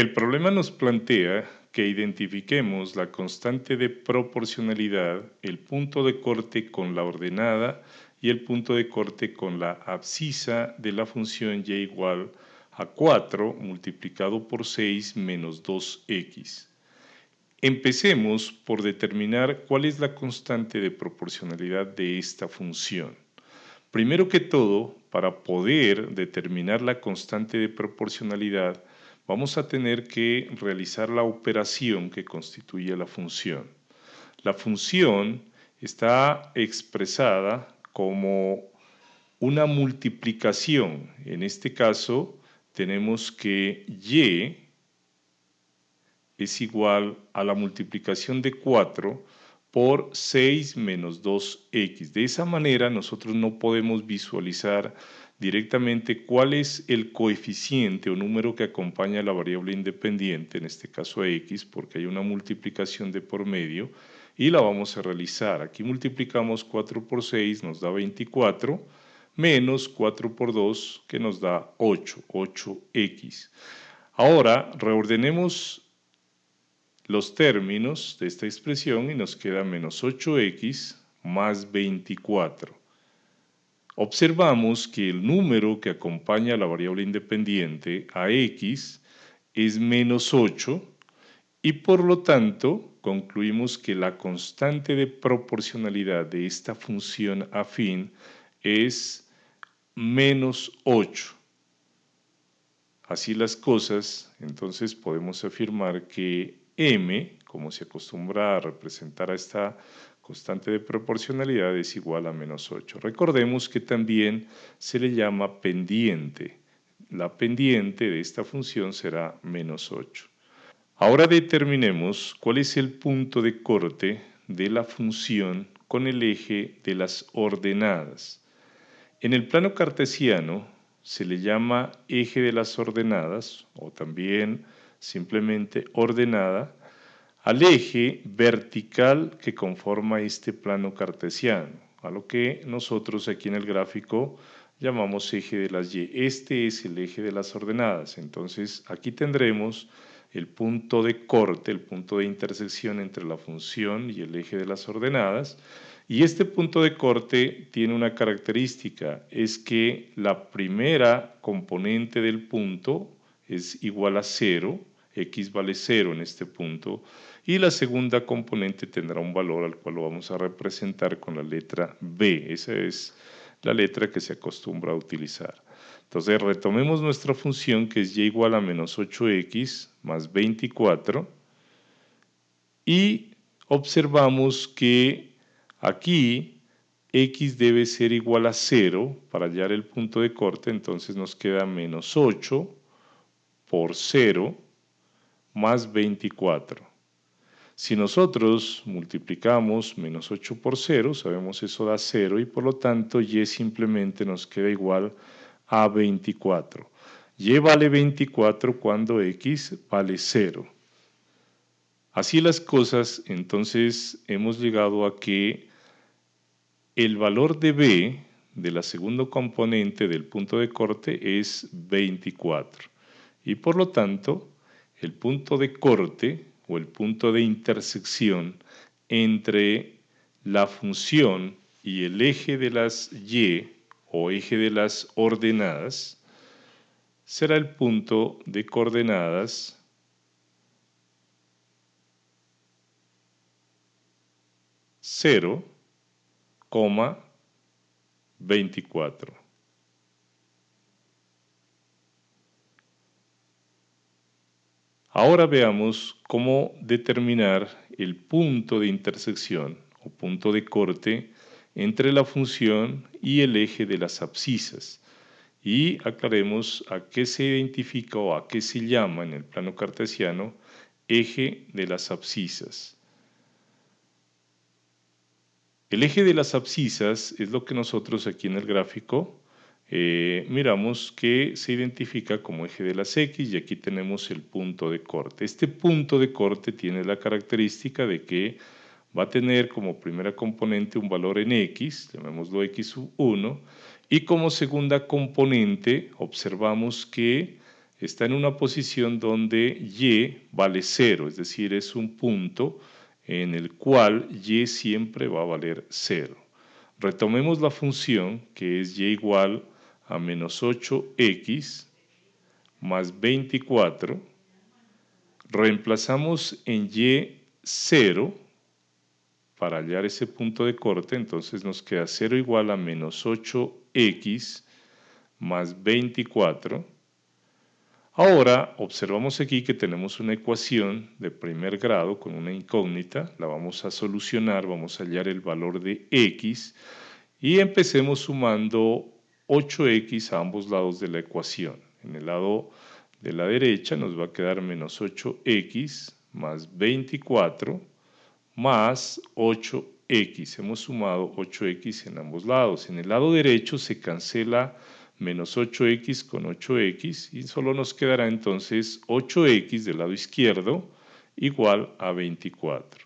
El problema nos plantea que identifiquemos la constante de proporcionalidad, el punto de corte con la ordenada y el punto de corte con la abscisa de la función y igual a 4 multiplicado por 6 menos 2x. Empecemos por determinar cuál es la constante de proporcionalidad de esta función. Primero que todo, para poder determinar la constante de proporcionalidad, vamos a tener que realizar la operación que constituye la función. La función está expresada como una multiplicación. En este caso, tenemos que y es igual a la multiplicación de 4 por 6 menos 2x. De esa manera nosotros no podemos visualizar directamente cuál es el coeficiente o número que acompaña a la variable independiente, en este caso x, porque hay una multiplicación de por medio, y la vamos a realizar. Aquí multiplicamos 4 por 6, nos da 24, menos 4 por 2, que nos da 8, 8x. Ahora, reordenemos los términos de esta expresión y nos queda menos 8x más 24. Observamos que el número que acompaña a la variable independiente a x es menos 8 y por lo tanto concluimos que la constante de proporcionalidad de esta función afín es menos 8. Así las cosas, entonces podemos afirmar que m, como se acostumbra a representar a esta constante de proporcionalidad, es igual a menos 8. Recordemos que también se le llama pendiente. La pendiente de esta función será menos 8. Ahora determinemos cuál es el punto de corte de la función con el eje de las ordenadas. En el plano cartesiano se le llama eje de las ordenadas o también simplemente ordenada, al eje vertical que conforma este plano cartesiano, a lo que nosotros aquí en el gráfico llamamos eje de las y. Este es el eje de las ordenadas, entonces aquí tendremos el punto de corte, el punto de intersección entre la función y el eje de las ordenadas, y este punto de corte tiene una característica, es que la primera componente del punto es igual a cero, x vale 0 en este punto, y la segunda componente tendrá un valor al cual lo vamos a representar con la letra b. Esa es la letra que se acostumbra a utilizar. Entonces retomemos nuestra función que es y igual a menos 8x más 24 y observamos que aquí x debe ser igual a 0 para hallar el punto de corte, entonces nos queda menos 8 por 0 más 24. Si nosotros multiplicamos menos 8 por 0, sabemos eso da 0 y por lo tanto y simplemente nos queda igual a 24. Y vale 24 cuando x vale 0. Así las cosas, entonces hemos llegado a que el valor de b de la segunda componente del punto de corte es 24. Y por lo tanto, el punto de corte o el punto de intersección entre la función y el eje de las y o eje de las ordenadas será el punto de coordenadas coma, 24. Ahora veamos cómo determinar el punto de intersección o punto de corte entre la función y el eje de las abscisas y aclaremos a qué se identifica o a qué se llama en el plano cartesiano eje de las abscisas. El eje de las abscisas es lo que nosotros aquí en el gráfico eh, miramos que se identifica como eje de las X y aquí tenemos el punto de corte. Este punto de corte tiene la característica de que va a tener como primera componente un valor en X, llamémoslo X1, y como segunda componente observamos que está en una posición donde y vale 0, es decir, es un punto en el cual y siempre va a valer 0. Retomemos la función que es y igual a menos 8x más 24. Reemplazamos en y 0 para hallar ese punto de corte, entonces nos queda 0 igual a menos 8x más 24. Ahora observamos aquí que tenemos una ecuación de primer grado con una incógnita, la vamos a solucionar, vamos a hallar el valor de x y empecemos sumando 8x a ambos lados de la ecuación. En el lado de la derecha nos va a quedar menos 8x más 24 más 8x. Hemos sumado 8x en ambos lados. En el lado derecho se cancela menos 8x con 8x y solo nos quedará entonces 8x del lado izquierdo igual a 24.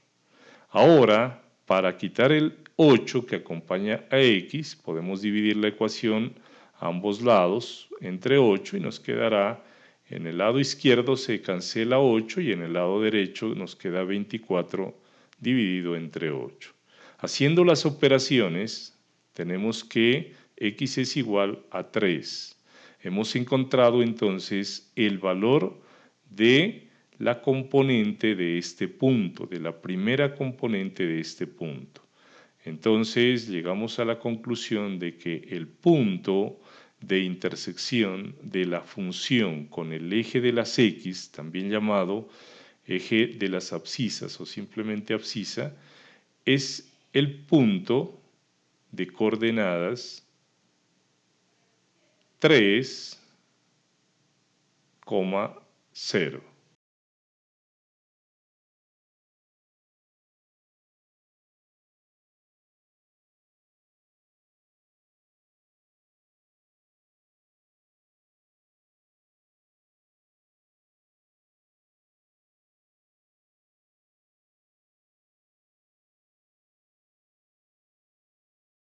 Ahora, para quitar el 8 que acompaña a x, podemos dividir la ecuación a ambos lados entre 8 y nos quedará en el lado izquierdo se cancela 8 y en el lado derecho nos queda 24 dividido entre 8. Haciendo las operaciones tenemos que x es igual a 3. Hemos encontrado entonces el valor de la componente de este punto, de la primera componente de este punto. Entonces llegamos a la conclusión de que el punto de intersección de la función con el eje de las x, también llamado eje de las abscisas o simplemente abscisa, es el punto de coordenadas 3,0.